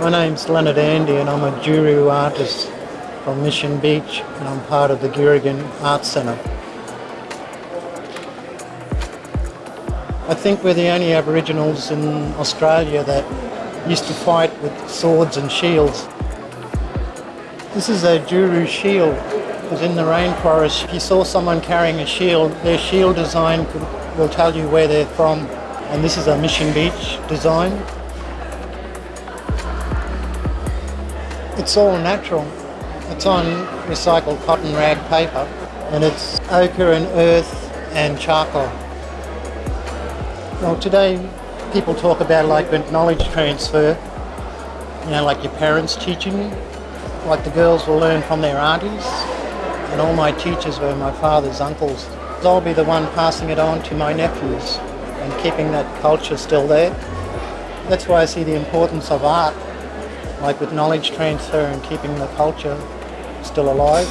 My name's Leonard Andy and I'm a Djiru artist from Mission Beach and I'm part of the Girringun Arts Centre. I think we're the only Aboriginals in Australia that used to fight with swords and shields. This is a Djiru shield because in the rainforest if you saw someone carrying a shield, their shield design could, will tell you where they're from and this is a Mission Beach design. It's all natural. It's on recycled cotton rag paper and it's ochre and earth and charcoal. Well today people talk about like knowledge transfer, you know like your parents teaching you, like the girls will learn from their aunties and all my teachers were my father's uncles. I'll be the one passing it on to my nephews and keeping that culture still there. That's why I see the importance of art, like with knowledge transfer and keeping the culture still alive.